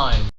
time.